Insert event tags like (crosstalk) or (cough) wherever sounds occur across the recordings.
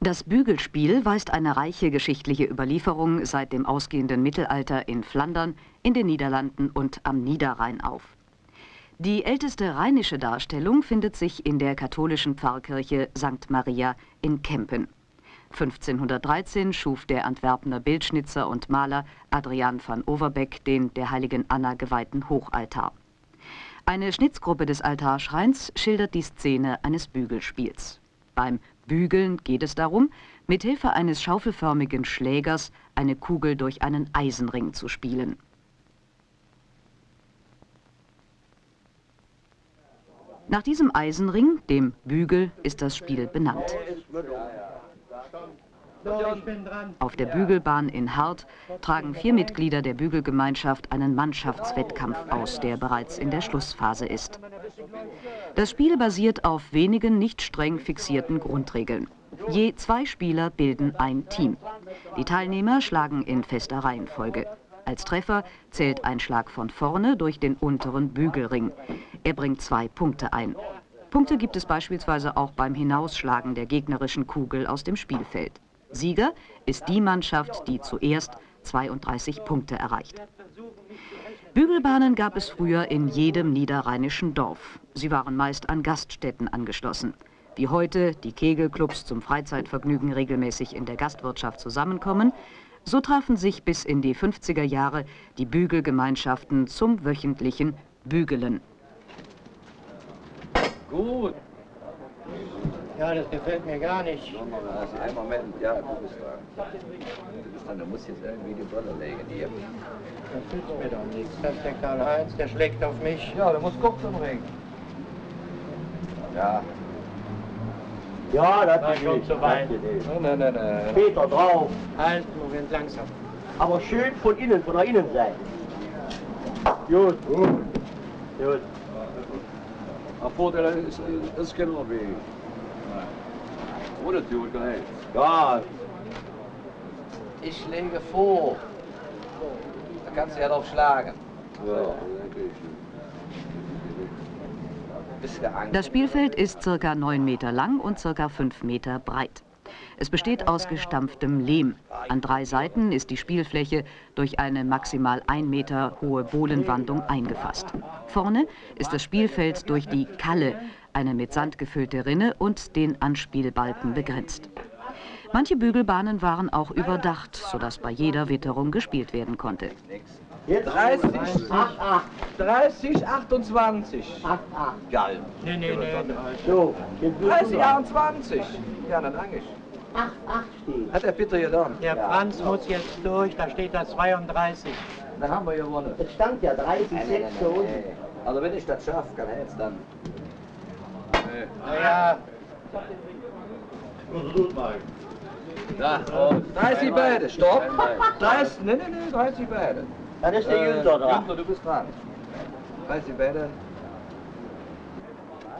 Das Bügelspiel weist eine reiche geschichtliche Überlieferung seit dem ausgehenden Mittelalter in Flandern, in den Niederlanden und am Niederrhein auf. Die älteste rheinische Darstellung findet sich in der katholischen Pfarrkirche St. Maria in Kempen. 1513 schuf der Antwerpener Bildschnitzer und Maler Adrian van Overbeck den der heiligen Anna geweihten Hochaltar. Eine Schnitzgruppe des Altarschreins schildert die Szene eines Bügelspiels. Beim Bügeln geht es darum, mit Hilfe eines schaufelförmigen Schlägers eine Kugel durch einen Eisenring zu spielen. Nach diesem Eisenring, dem Bügel, ist das Spiel benannt. Auf der Bügelbahn in Hart tragen vier Mitglieder der Bügelgemeinschaft einen Mannschaftswettkampf aus, der bereits in der Schlussphase ist. Das Spiel basiert auf wenigen nicht streng fixierten Grundregeln. Je zwei Spieler bilden ein Team. Die Teilnehmer schlagen in fester Reihenfolge. Als Treffer zählt ein Schlag von vorne durch den unteren Bügelring. Er bringt zwei Punkte ein. Punkte gibt es beispielsweise auch beim Hinausschlagen der gegnerischen Kugel aus dem Spielfeld. Sieger ist die Mannschaft, die zuerst 32 Punkte erreicht. Bügelbahnen gab es früher in jedem niederrheinischen Dorf. Sie waren meist an Gaststätten angeschlossen. Wie heute die Kegelclubs zum Freizeitvergnügen regelmäßig in der Gastwirtschaft zusammenkommen, so trafen sich bis in die 50er Jahre die Bügelgemeinschaften zum wöchentlichen Bügelen. Gut. Ja, das gefällt mir gar nicht. Also einen Moment, ja, du bist dran. Du bist dran, du musst jetzt irgendwie die Brille legen hier. Das nützt mir doch nichts. Das ist der Karl-Heinz, der schlägt auf mich. Ja, du musst kurz umringen. Ja. Ja, das War ist schon zu weit. Nein, nein, nein, nein. Peter drauf. Halt, Moment, langsam. Aber schön von innen, von der Innenseite. Gut. Gut. Gut. Een voordeel is, is kinderweg. Hoe natuurlijk, nee. Ja, Ich schläge vor. Da kannst du ja drauf schlagen. Ja? Das Spielfeld ist circa 9 Meter lang und circa 5 Meter breit. Es besteht aus gestampftem Lehm. An drei Seiten ist die Spielfläche durch eine maximal 1 Meter hohe Bohlenwandung eingefasst. Vorne ist das Spielfeld durch die Kalle, eine mit Sand gefüllte Rinne und den Anspielbalken begrenzt. Manche Bügelbahnen waren auch überdacht, sodass bei jeder Witterung gespielt werden konnte. jetzt 30, 8, 8, 30, 28. 8, 8. Geil. Nee, nee, nee. So, jetzt bist 30, du dran. 28. Ja, dann eigentlich. 8, 8 steht. Hat der Peter getan? Der Franz muss jetzt durch, da steht da 32. Dann haben wir gewonnen. Es stand ja 30, 6 da unten. Also wenn ich das schaffe, kann er jetzt dann. Naja, Da, oh, 30 beide, stopp. 30, nee, nee, nee, 30 beide. Dann ist der Günther dran. Günther, du bist dran. 30 beide.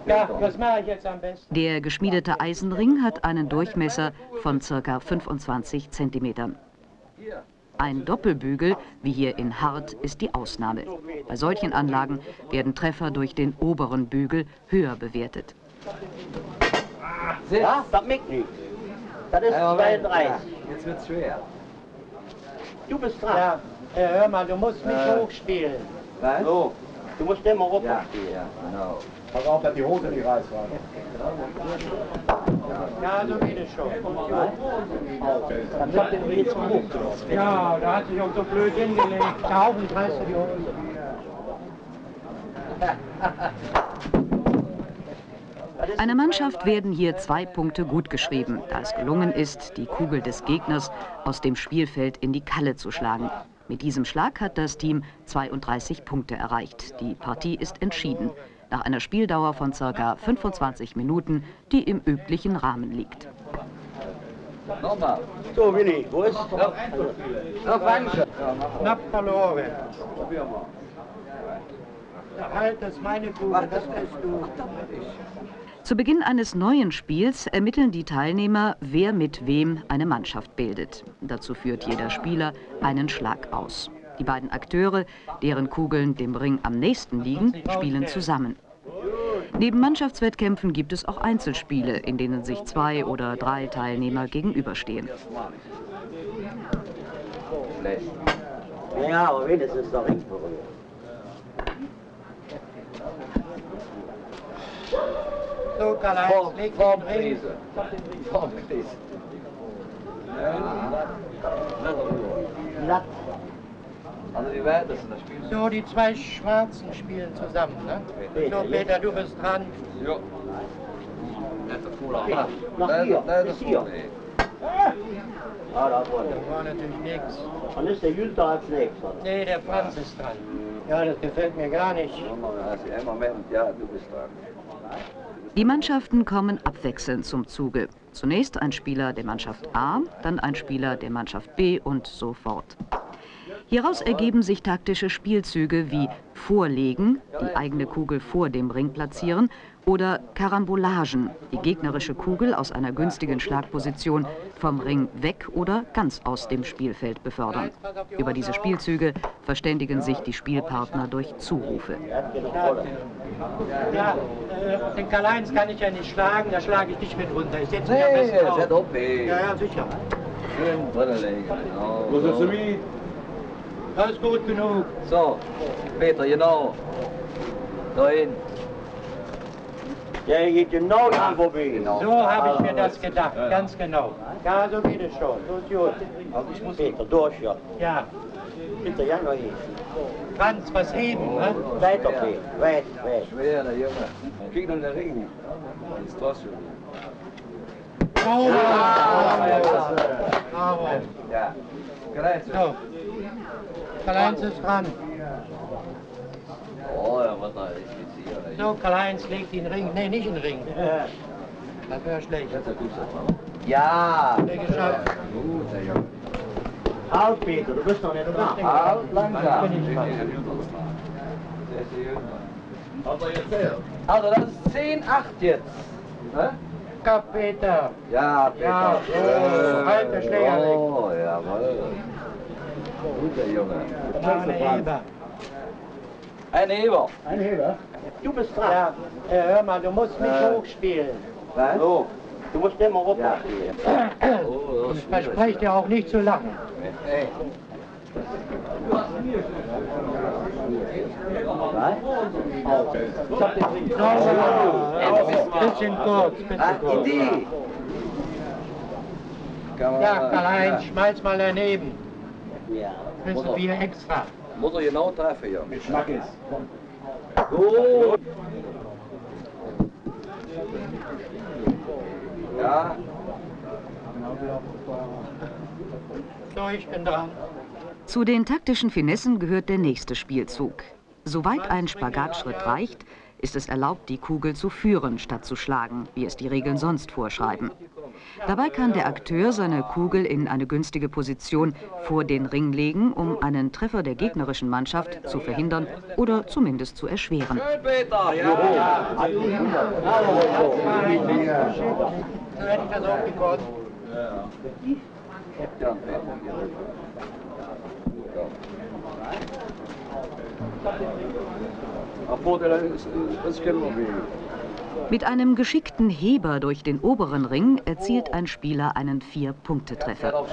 ja, was mache ich jetzt am besten? Der geschmiedete Eisenring hat einen Durchmesser von ca. 25 Zentimetern. Ein Doppelbügel, wie hier in Hart, ist die Ausnahme. Bei solchen Anlagen werden Treffer durch den oberen Bügel höher bewertet. Sitz. Ja, das merkt nicht. Das ist Ja, Moment. 32. Jetzt wird's schwer. Du bist dran. Ja, hör mal, du musst mich Äh. hochspielen. Was? So, du musst immer runter Ja, spielen. ja, genau. Pass auf, dass die Hose nicht reißt. Ja, so geht es schon. Dann der jetzt hoch. Ja, da hat sich auch so blöd hingelegt. Da hoffentlich reißt du die Hose. (laughs) Einer Mannschaft werden hier zwei Punkte gutgeschrieben, da es gelungen ist, die Kugel des Gegners aus dem Spielfeld in die Kalle zu schlagen. Mit diesem Schlag hat das Team 32 Punkte erreicht. Die Partie ist entschieden. Nach einer Spieldauer von ca. 25 Minuten, die im üblichen Rahmen liegt. Nochmal. So, Willi, wo ist? Noch Wanche. Knapp verloren. Probier mal. Halt, das ist meine Kugel, das kriegst du. Zu Beginn eines neuen Spiels ermitteln die Teilnehmer, wer mit wem eine Mannschaft bildet. Dazu führt jeder Spieler einen Schlag aus. Die beiden Akteure, deren Kugeln dem Ring am nächsten liegen, spielen zusammen. Neben Mannschaftswettkämpfen gibt es auch Einzelspiele, in denen sich zwei oder drei Teilnehmer gegenüberstehen. Ja, aber wenigstens noch Ring berührt. So, Karl-Heinz, leg den Ring. Ja. Glatt. Also wie weit ist denn das Spiel? So, die zwei Schwarzen spielen zusammen, ne? So, Peter, du bist dran. Ja. Ja, hand. nach hier, bis hier. Ah, da vorne. Das war natürlich nichts. Dann ist der Jünter als nächster. Nee, der Franz ist dran. Ja, das gefällt mir gar nicht. Also, Moment, ja, du bist dran. Die Mannschaften kommen abwechselnd zum Zuge. Zunächst ein Spieler der Mannschaft A, dann ein Spieler der Mannschaft B und so fort. Hieraus ergeben sich taktische Spielzüge wie Vorlegen, die eigene Kugel vor dem Ring platzieren, oder Karambolagen, die gegnerische Kugel aus einer günstigen Schlagposition vom Ring weg oder ganz aus dem Spielfeld befördern. Über diese Spielzüge verständigen sich die Spielpartner durch Zurufe. Ja, den Karl-Heinz kann ich ja nicht schlagen, da schlage ich dich mit runter. Ich setze mich am Nee, besten auf. Ja, ja, sicher. Schön drinnen legen. Genau. So. Das ist gut genug. So, Peter, genau. Dahin. Der geht genau hier vorbei. Genau. So habe ich mir das gedacht, ganz genau. Ja, so geht es schon. So ist gut. Also ich muss Peter durch, ja. Ja, Bitte, ja, noch hin. Franz, was heben, ne? Weiter, Peter. Weit, weit. Schwer, der Junge. Kijk naar de ring. Dat is trotzdem. Oh, ja, bravo. Ja. Krijgt ze. So, Karl-Heinz ist dran. Oh ja, wat nou is dit hier. So, Karl-Heinz legt den Ring. Nee, nicht den Ring. Das wäre schlecht. Ja. Geschafft. Halt, Peter, du bist noch nicht dran. Halt, langzaam. bin ich dran. Also, das ist 10, 8 jetzt. Ne? Kap, Peter. Ja, Peter. Ja, so, halt der Schläger weg. Oh, jawohl. Jongen. Da eine Heber. Ein Heber. Ein Heber. Du bist dran. Ja, äh, hör mal, du musst nicht Äh. hochspielen. Was? So, du musst immer runter Ja. Oh, das Ich verspreche dir auch nicht zu lachen. Hey. So, bisschen kurz, bisschen Ah, kurz. Idee. Ja, Karl-Heinz, schmeiß mal daneben. Ja. Wissen wir extra. Moet er genau treffen, joh. Mit Schmackes. Goed. Ja. So, ich bin dran. Zu den taktischen Finessen gehört der nächste Spielzug. Soweit ein Spagatschritt reicht, ist es erlaubt, die Kugel zu führen, statt zu schlagen, wie es die Regeln sonst vorschreiben. Dabei kann der Akteur seine Kugel in eine günstige Position vor den Ring legen, um einen Treffer der gegnerischen Mannschaft zu verhindern oder zumindest zu erschweren. Schön, Peter. Ja. So hätte Mit einem geschickten Heber durch den oberen Ring erzielt ein Spieler einen Vier-Punkte-Treffer.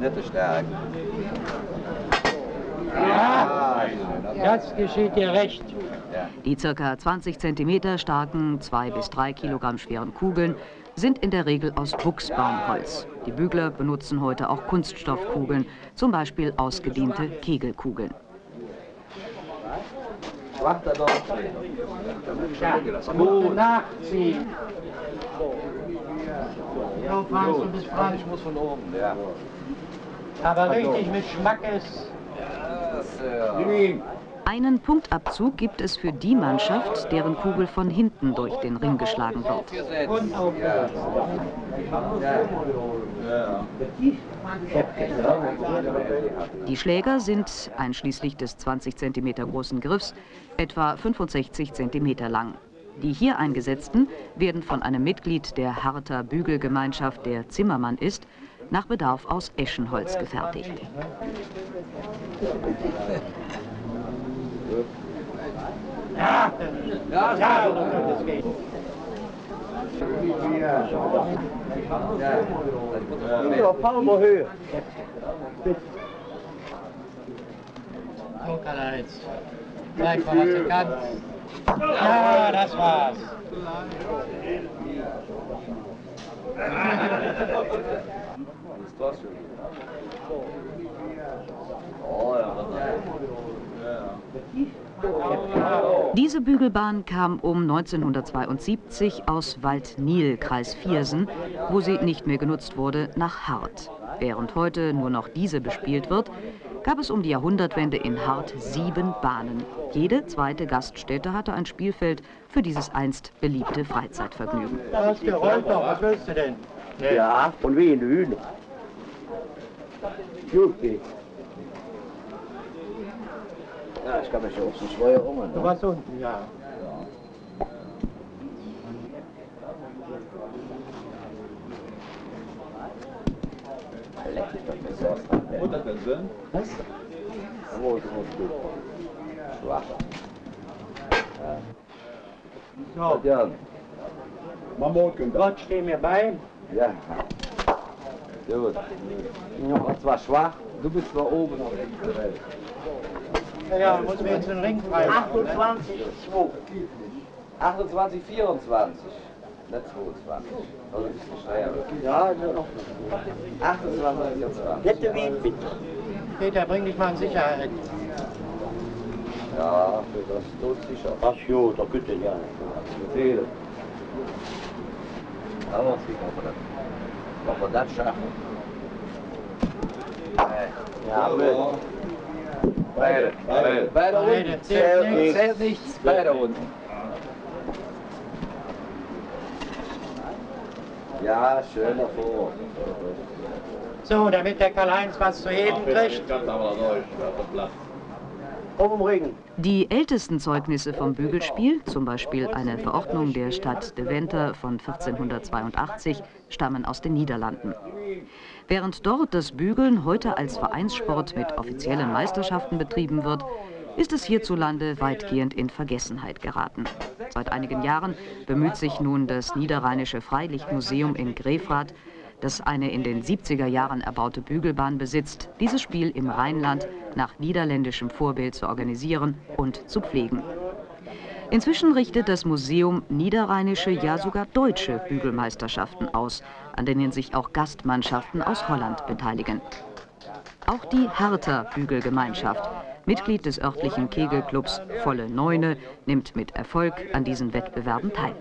Net te sterk. Ja, das geschieht dir recht. Die ca. 20 cm starken, 2 bis 3 Kilogramm schweren Kugeln sind in der Regel aus Buchsbaumholz. Die Bügler benutzen heute auch Kunststoffkugeln, zum Beispiel ausgediente Kegelkugeln. Wacht er doch. Ja, du bist dran. Ich muss von oben, ja. Aber richtig mit Schmackes. Das, äh, Einen Punktabzug gibt es für die Mannschaft, deren Kugel von hinten durch den Ring geschlagen wird. Die Schläger sind, einschließlich des 20 cm großen Griffs, etwa 65 cm lang. Die hier eingesetzten werden von einem Mitglied der Harter Bügelgemeinschaft, der Zimmermann ist, nach Bedarf aus Eschenholz gefertigt. Ja, ja, ja, das geht. Ja, Palmerhöhe. So, Karl-Heinz. Zeig mal, was du kannst. Ja, das war's. Oh ja, Diese Bügelbahn kam um 1972 aus Waldnil, Kreis Viersen, wo sie nicht mehr genutzt wurde, nach Hart. Während heute nur noch diese bespielt wird, gab es um die Jahrhundertwende in Hart sieben Bahnen. Jede zweite Gaststätte hatte ein Spielfeld für dieses einst beliebte Freizeitvergnügen. Da hast gerollt doch, was willst du denn? Ja, und wie in Hühner. Gut. Ja, ich kann mich ja auch so schwer um. Du warst unten, ja. Das Sinn? Was? Wo ist gut? Schwach. So, Ja, Mammutkind. Gott steh mir bei. ja. Gut. Und zwar schwach, du bist zwar oben, nicht der Welt. Ja, muss mir jetzt den Ring frei machen. ne? 28, 2. 28, 24. Nicht 22. Oder ein bisschen schneller. Ja, noch. 28, 24. Hätte wie bitte. Peter, bring dich mal in Sicherheit. Ja, für das tut sicher. Ach jo, da könnt ihr ja nicht. Aber sieht man das? Ob wir das schaffen? Ja, Ja, Beide. Beide. Beide Beide. unten. Zählt nichts. Zählt nichts. Beide unten. Ja, schön davor. So, damit der Karl-Heinz was zu heben kriegt. Die ältesten Zeugnisse vom Bügelspiel, zum Beispiel eine Verordnung der Stadt Deventer von 1482, stammen aus den Niederlanden. Während dort das Bügeln heute als Vereinssport mit offiziellen Meisterschaften betrieben wird, ist es hierzulande weitgehend in Vergessenheit geraten. Seit einigen Jahren bemüht sich nun das Niederrheinische Freilichtmuseum in Grefrath, das eine in den 70er Jahren erbaute Bügelbahn besitzt, dieses Spiel im Rheinland nach niederländischem Vorbild zu organisieren und zu pflegen. Inzwischen richtet das Museum niederrheinische, ja sogar deutsche Bügelmeisterschaften aus, an denen sich auch Gastmannschaften aus Holland beteiligen. Auch die Hertha Bügelgemeinschaft, Mitglied des örtlichen Kegelclubs Volle Neune, nimmt mit Erfolg an diesen Wettbewerben teil.